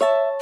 you